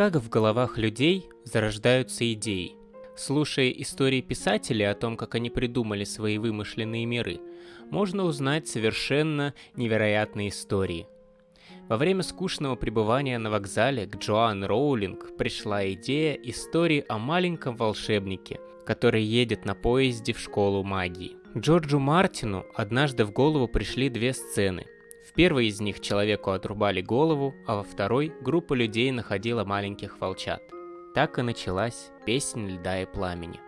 Как в головах людей зарождаются идеи? Слушая истории писателей о том, как они придумали свои вымышленные миры, можно узнать совершенно невероятные истории. Во время скучного пребывания на вокзале к Джоан Роулинг пришла идея истории о маленьком волшебнике, который едет на поезде в школу магии. Джорджу Мартину однажды в голову пришли две сцены – в первой из них человеку отрубали голову, а во второй группа людей находила маленьких волчат. Так и началась песня льда и пламени.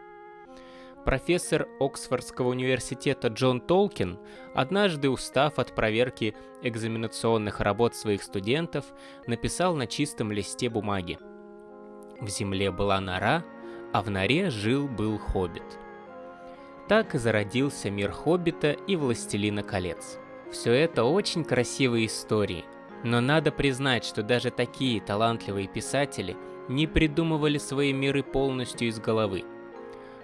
Профессор Оксфордского университета Джон Толкин, однажды устав от проверки экзаменационных работ своих студентов, написал на чистом листе бумаги. В земле была нора, а в норе жил-был хоббит. Так и зародился мир хоббита и властелина колец – все это очень красивые истории, но надо признать, что даже такие талантливые писатели не придумывали свои миры полностью из головы.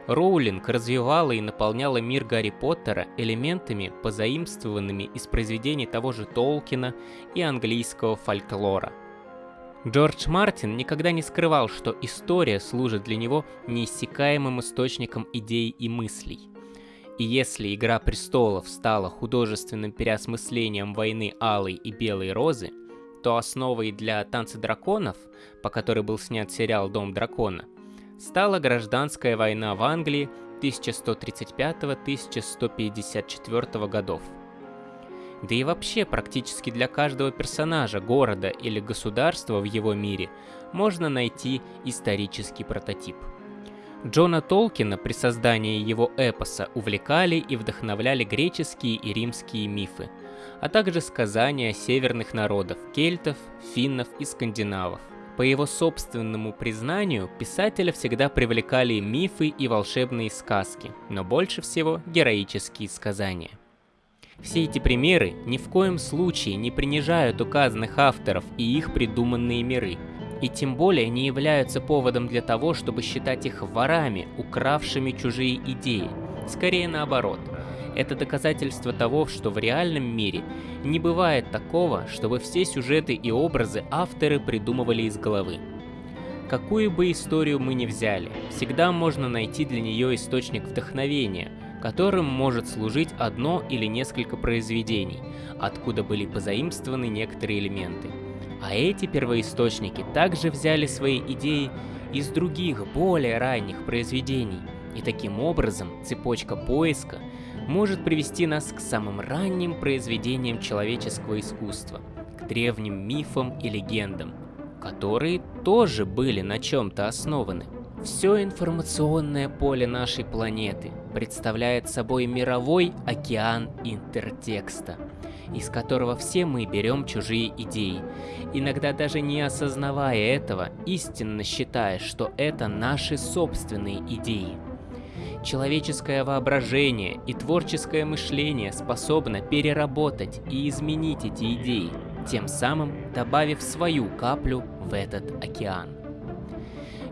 Роулинг развивала и наполняла мир Гарри Поттера элементами, позаимствованными из произведений того же Толкина и английского фольклора. Джордж Мартин никогда не скрывал, что история служит для него неиссякаемым источником идей и мыслей – и если «Игра престолов» стала художественным переосмыслением войны Алой и Белой Розы, то основой для «Танца драконов», по которой был снят сериал «Дом дракона», стала гражданская война в Англии 1135-1154 годов. Да и вообще практически для каждого персонажа, города или государства в его мире можно найти исторический прототип – Джона Толкина при создании его эпоса увлекали и вдохновляли греческие и римские мифы, а также сказания северных народов – кельтов, финнов и скандинавов. По его собственному признанию, писателя всегда привлекали мифы и волшебные сказки, но больше всего героические сказания. Все эти примеры ни в коем случае не принижают указанных авторов и их придуманные миры – и тем более не являются поводом для того, чтобы считать их ворами, укравшими чужие идеи. Скорее наоборот. Это доказательство того, что в реальном мире не бывает такого, чтобы все сюжеты и образы авторы придумывали из головы. Какую бы историю мы ни взяли, всегда можно найти для нее источник вдохновения, которым может служить одно или несколько произведений, откуда были позаимствованы некоторые элементы. А эти первоисточники также взяли свои идеи из других, более ранних произведений. И таким образом цепочка поиска может привести нас к самым ранним произведениям человеческого искусства, к древним мифам и легендам, которые тоже были на чем-то основаны. Все информационное поле нашей планеты представляет собой мировой океан интертекста – из которого все мы берем чужие идеи, иногда даже не осознавая этого, истинно считая, что это наши собственные идеи. Человеческое воображение и творческое мышление способно переработать и изменить эти идеи, тем самым добавив свою каплю в этот океан.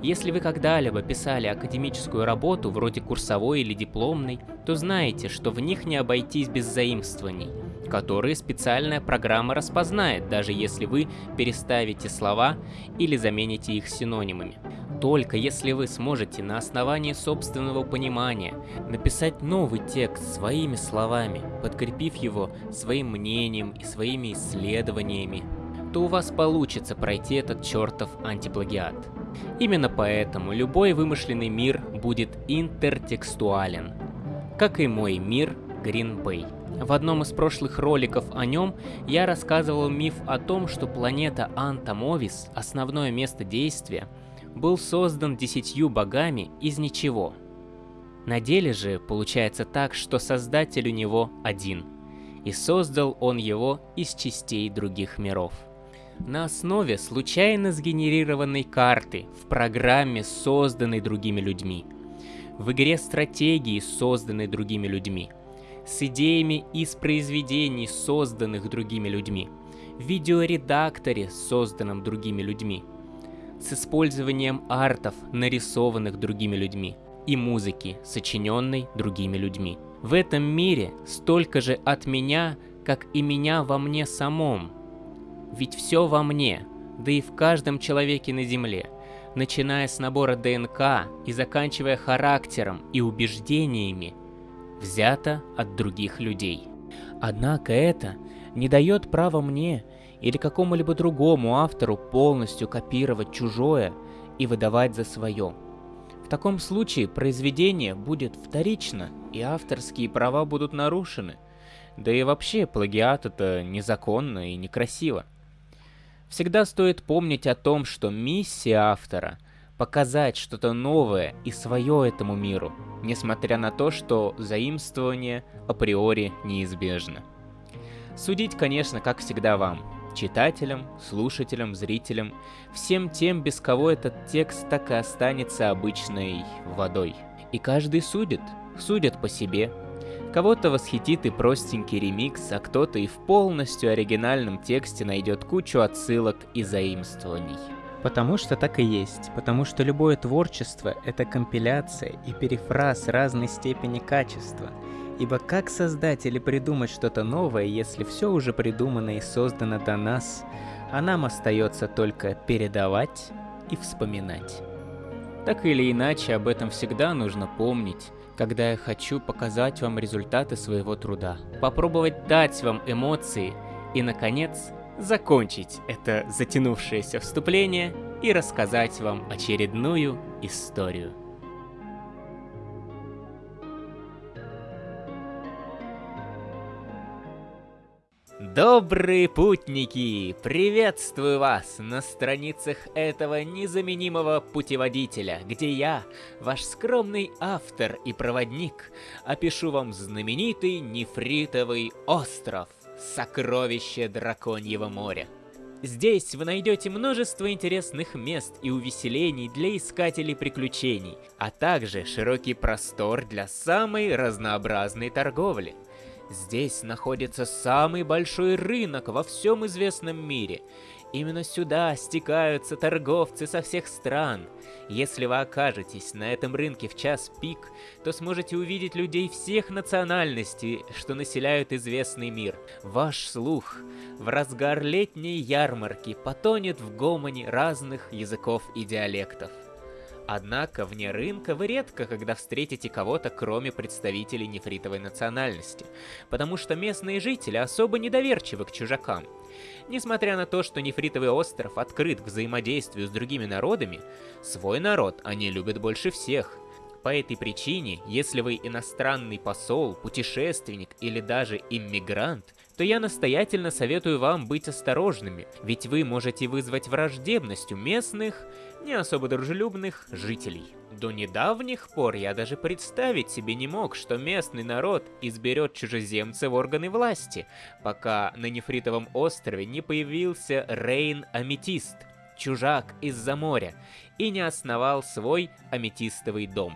Если вы когда-либо писали академическую работу, вроде курсовой или дипломной, то знаете, что в них не обойтись без заимствований – которые специальная программа распознает, даже если вы переставите слова или замените их синонимами. Только если вы сможете на основании собственного понимания написать новый текст своими словами, подкрепив его своим мнением и своими исследованиями, то у вас получится пройти этот чертов антиплагиат. Именно поэтому любой вымышленный мир будет интертекстуален, как и мой мир Green Bay. В одном из прошлых роликов о нем я рассказывал миф о том, что планета Антамовис, основное место действия, был создан десятью богами из ничего. На деле же получается так, что создатель у него один, и создал он его из частей других миров. На основе случайно сгенерированной карты в программе, созданной другими людьми. В игре стратегии, созданной другими людьми – с идеями из произведений, созданных другими людьми, в видеоредакторе, созданном другими людьми, с использованием артов, нарисованных другими людьми, и музыки, сочиненной другими людьми. В этом мире столько же от меня, как и меня во мне самом. Ведь все во мне, да и в каждом человеке на Земле, начиная с набора ДНК и заканчивая характером и убеждениями, взято от других людей. Однако это не дает права мне или какому-либо другому автору полностью копировать чужое и выдавать за свое. В таком случае произведение будет вторично, и авторские права будут нарушены. Да и вообще, плагиат это незаконно и некрасиво. Всегда стоит помнить о том, что миссия автора — показать что-то новое и свое этому миру, несмотря на то, что заимствование априори неизбежно. Судить, конечно, как всегда вам, читателям, слушателям, зрителям, всем тем, без кого этот текст так и останется обычной водой. И каждый судит, судит по себе. Кого-то восхитит и простенький ремикс, а кто-то и в полностью оригинальном тексте найдет кучу отсылок и заимствований. Потому что так и есть. Потому что любое творчество — это компиляция и перефраз разной степени качества — Ибо как создать или придумать что-то новое, если все уже придумано и создано до нас, а нам остается только передавать и вспоминать. Так или иначе, об этом всегда нужно помнить, когда я хочу показать вам результаты своего труда, попробовать дать вам эмоции и, наконец, закончить это затянувшееся вступление и рассказать вам очередную историю. Добрые путники! Приветствую вас на страницах этого незаменимого путеводителя, где я, ваш скромный автор и проводник, опишу вам знаменитый нефритовый остров, сокровище Драконьего моря. Здесь вы найдете множество интересных мест и увеселений для искателей приключений, а также широкий простор для самой разнообразной торговли – Здесь находится самый большой рынок во всем известном мире. Именно сюда стекаются торговцы со всех стран. Если вы окажетесь на этом рынке в час пик, то сможете увидеть людей всех национальностей, что населяют известный мир. Ваш слух в разгар летней ярмарки потонет в гомоне разных языков и диалектов. Однако вне рынка вы редко когда встретите кого-то, кроме представителей нефритовой национальности, потому что местные жители особо недоверчивы к чужакам. Несмотря на то, что нефритовый остров открыт к взаимодействию с другими народами, свой народ они любят больше всех. По этой причине, если вы иностранный посол, путешественник или даже иммигрант, то я настоятельно советую вам быть осторожными, ведь вы можете вызвать враждебность у местных, не особо дружелюбных жителей. До недавних пор я даже представить себе не мог, что местный народ изберет чужеземца в органы власти, пока на Нефритовом острове не появился Рейн Аметист, чужак из-за моря, и не основал свой аметистовый дом.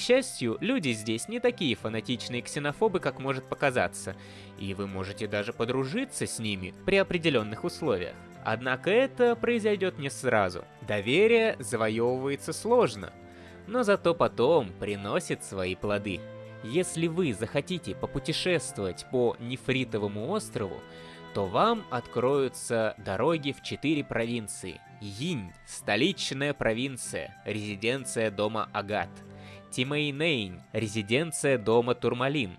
Счастью, люди здесь не такие фанатичные ксенофобы, как может показаться, и вы можете даже подружиться с ними при определенных условиях. Однако это произойдет не сразу. Доверие завоевывается сложно, но зато потом приносит свои плоды. Если вы захотите попутешествовать по Нефритовому острову, то вам откроются дороги в четыре провинции. Йинь – столичная провинция, резиденция дома Агат – Тимейнейн, резиденция дома Турмалин,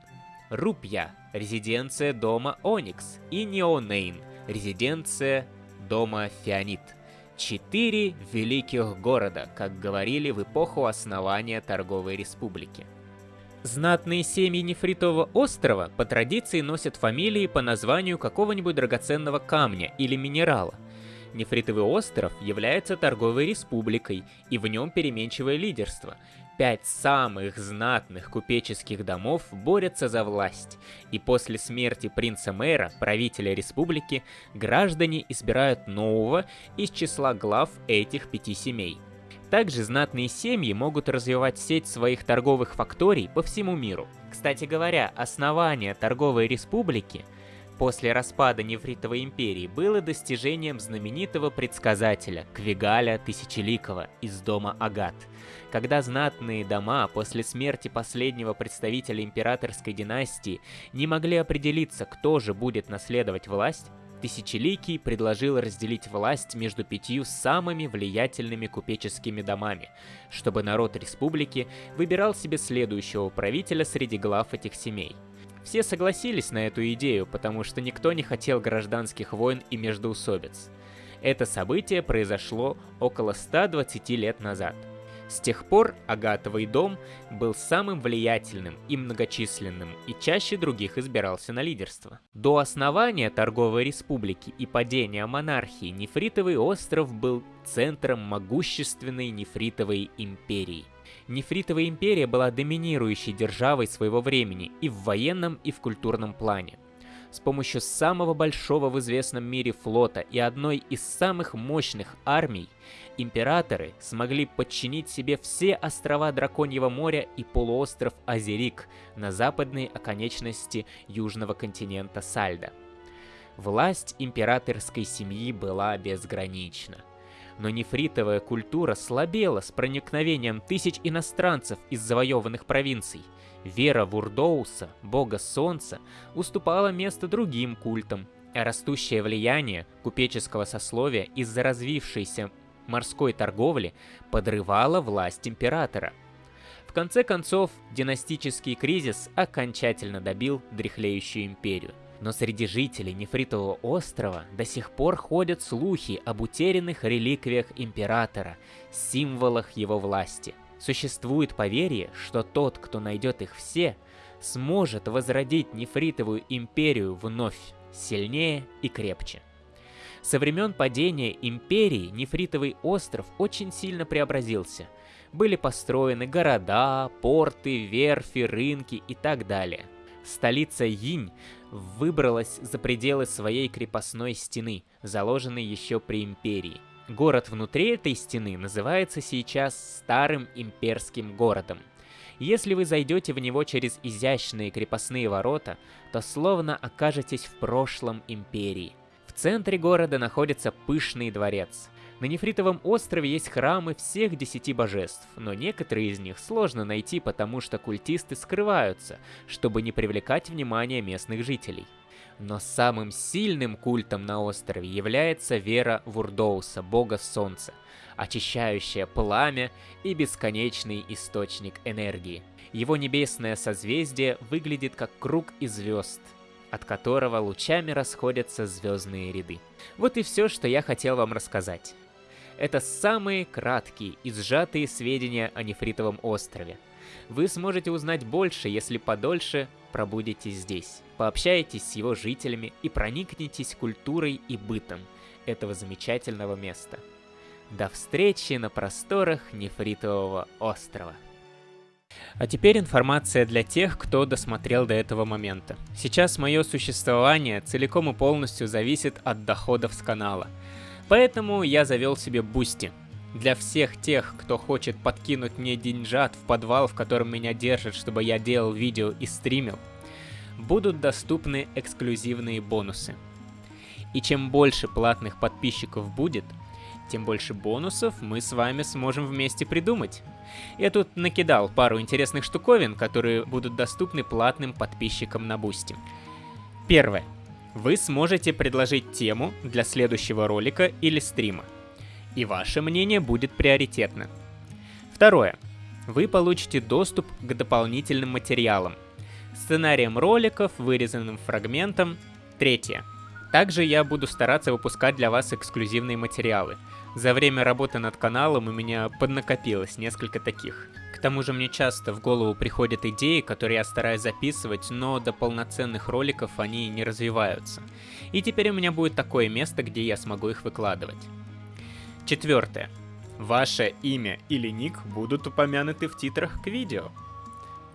Рупья, резиденция дома Оникс и Неонейн, резиденция дома Фианит. Четыре великих города, как говорили в эпоху основания торговой республики. Знатные семьи Нефритового острова по традиции носят фамилии по названию какого-нибудь драгоценного камня или минерала. Нефритовый остров является торговой республикой, и в нем переменчивое лидерство – пять самых знатных купеческих домов борются за власть, и после смерти принца-мэра, правителя республики, граждане избирают нового из числа глав этих пяти семей. Также знатные семьи могут развивать сеть своих торговых факторий по всему миру. Кстати говоря, основание торговой республики после распада Нефритовой империи было достижением знаменитого предсказателя Квигаля Тысячеликого из дома Агат – когда знатные дома после смерти последнего представителя императорской династии не могли определиться, кто же будет наследовать власть, Тысячеликий предложил разделить власть между пятью самыми влиятельными купеческими домами, чтобы народ республики выбирал себе следующего правителя среди глав этих семей. Все согласились на эту идею, потому что никто не хотел гражданских войн и междоусобиц. Это событие произошло около 120 лет назад – с тех пор Агатовый дом был самым влиятельным и многочисленным и чаще других избирался на лидерство. До основания торговой республики и падения монархии Нефритовый остров был центром могущественной Нефритовой империи. Нефритовая империя была доминирующей державой своего времени и в военном, и в культурном плане с помощью самого большого в известном мире флота и одной из самых мощных армий, императоры смогли подчинить себе все острова Драконьего моря и полуостров Азерик на западной оконечности южного континента Сальда. Власть императорской семьи была безгранична. Но нефритовая культура слабела с проникновением тысяч иностранцев из завоеванных провинций. Вера Вурдоуса, бога солнца, уступала место другим культам, а растущее влияние купеческого сословия из-за развившейся морской торговли подрывала власть императора. В конце концов, династический кризис окончательно добил дряхлеющую империю. Но среди жителей Нефритового острова до сих пор ходят слухи об утерянных реликвиях императора, символах его власти. Существует поверье, что тот, кто найдет их все, сможет возродить Нефритовую империю вновь, сильнее и крепче. Со времен падения империи Нефритовый остров очень сильно преобразился. Были построены города, порты, верфи, рынки и так далее. Столица Йинь выбралась за пределы своей крепостной стены, заложенной еще при империи. Город внутри этой стены называется сейчас Старым Имперским городом. Если вы зайдете в него через изящные крепостные ворота, то словно окажетесь в прошлом империи. В центре города находится пышный дворец. На Нефритовом острове есть храмы всех десяти божеств, но некоторые из них сложно найти, потому что культисты скрываются, чтобы не привлекать внимание местных жителей. Но самым сильным культом на острове является вера Вурдоуса, бога солнца, очищающая пламя и бесконечный источник энергии. Его небесное созвездие выглядит как круг из звезд – от которого лучами расходятся звездные ряды. Вот и все, что я хотел вам рассказать. Это самые краткие и сжатые сведения о Нефритовом острове. Вы сможете узнать больше, если подольше пробудете здесь, пообщаетесь с его жителями и проникнетесь культурой и бытом этого замечательного места. До встречи на просторах Нефритового острова. А теперь информация для тех, кто досмотрел до этого момента. Сейчас мое существование целиком и полностью зависит от доходов с канала. Поэтому я завел себе Boosty. Для всех тех, кто хочет подкинуть мне деньжат в подвал, в котором меня держат, чтобы я делал видео и стримил, будут доступны эксклюзивные бонусы. И чем больше платных подписчиков будет, тем больше бонусов мы с вами сможем вместе придумать. Я тут накидал пару интересных штуковин, которые будут доступны платным подписчикам на Boosty. Первое. Вы сможете предложить тему для следующего ролика или стрима. И ваше мнение будет приоритетно. Второе. Вы получите доступ к дополнительным материалам. Сценариям роликов, вырезанным фрагментам. Третье. Также я буду стараться выпускать для вас эксклюзивные материалы – за время работы над каналом у меня поднакопилось несколько таких. Тому же мне часто в голову приходят идеи, которые я стараюсь записывать, но до полноценных роликов они не развиваются. И теперь у меня будет такое место, где я смогу их выкладывать. Четвертое. Ваше имя или ник будут упомянуты в титрах к видео.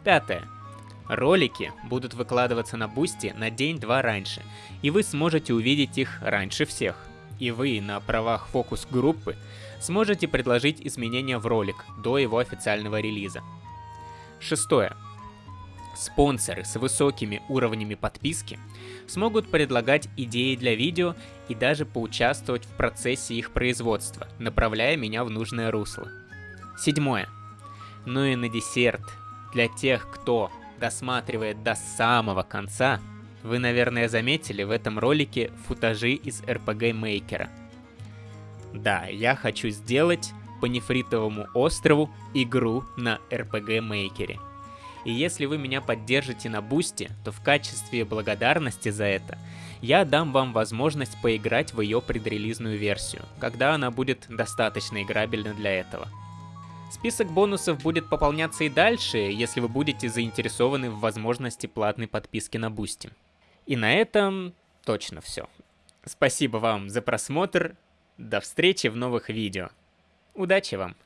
Пятое. Ролики будут выкладываться на Boosty на день-два раньше, и вы сможете увидеть их раньше всех и вы на правах фокус-группы сможете предложить изменения в ролик до его официального релиза. Шестое. Спонсоры с высокими уровнями подписки смогут предлагать идеи для видео и даже поучаствовать в процессе их производства, направляя меня в нужное русло. Седьмое. Ну и на десерт, для тех, кто досматривает до самого конца, вы, наверное, заметили в этом ролике футажи из RPG Maker. Да, я хочу сделать по нефритовому острову игру на RPG Maker. И если вы меня поддержите на бусте, то в качестве благодарности за это я дам вам возможность поиграть в ее предрелизную версию, когда она будет достаточно играбельна для этого. Список бонусов будет пополняться и дальше, если вы будете заинтересованы в возможности платной подписки на Boosty. И на этом точно все. Спасибо вам за просмотр, до встречи в новых видео. Удачи вам!